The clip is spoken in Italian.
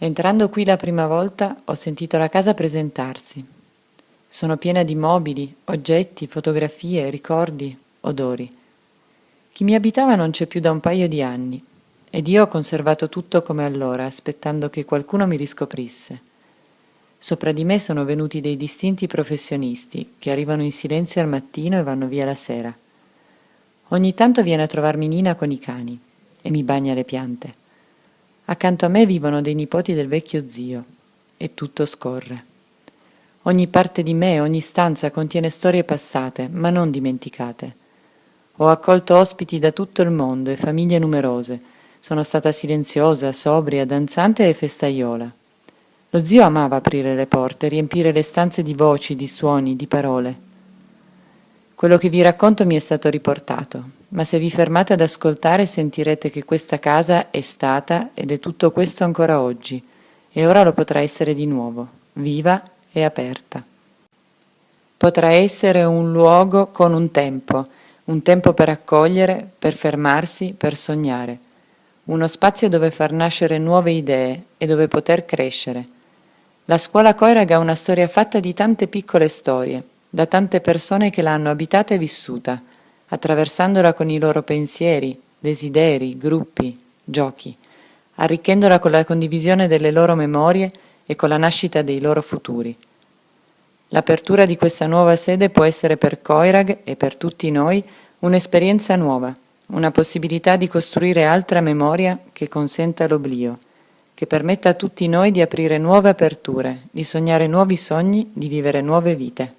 Entrando qui la prima volta ho sentito la casa presentarsi. Sono piena di mobili, oggetti, fotografie, ricordi, odori. Chi mi abitava non c'è più da un paio di anni ed io ho conservato tutto come allora, aspettando che qualcuno mi riscoprisse. Sopra di me sono venuti dei distinti professionisti che arrivano in silenzio al mattino e vanno via la sera. Ogni tanto viene a trovarmi Nina con i cani e mi bagna le piante. Accanto a me vivono dei nipoti del vecchio zio e tutto scorre. Ogni parte di me, ogni stanza contiene storie passate, ma non dimenticate. Ho accolto ospiti da tutto il mondo e famiglie numerose. Sono stata silenziosa, sobria, danzante e festaiola. Lo zio amava aprire le porte, riempire le stanze di voci, di suoni, di parole. Quello che vi racconto mi è stato riportato, ma se vi fermate ad ascoltare sentirete che questa casa è stata ed è tutto questo ancora oggi, e ora lo potrà essere di nuovo, viva e aperta. Potrà essere un luogo con un tempo, un tempo per accogliere, per fermarsi, per sognare, uno spazio dove far nascere nuove idee e dove poter crescere. La scuola Coirag ha una storia fatta di tante piccole storie, da tante persone che l'hanno abitata e vissuta, attraversandola con i loro pensieri, desideri, gruppi, giochi, arricchendola con la condivisione delle loro memorie e con la nascita dei loro futuri. L'apertura di questa nuova sede può essere per Coirag e per tutti noi un'esperienza nuova, una possibilità di costruire altra memoria che consenta l'oblio, che permetta a tutti noi di aprire nuove aperture, di sognare nuovi sogni, di vivere nuove vite.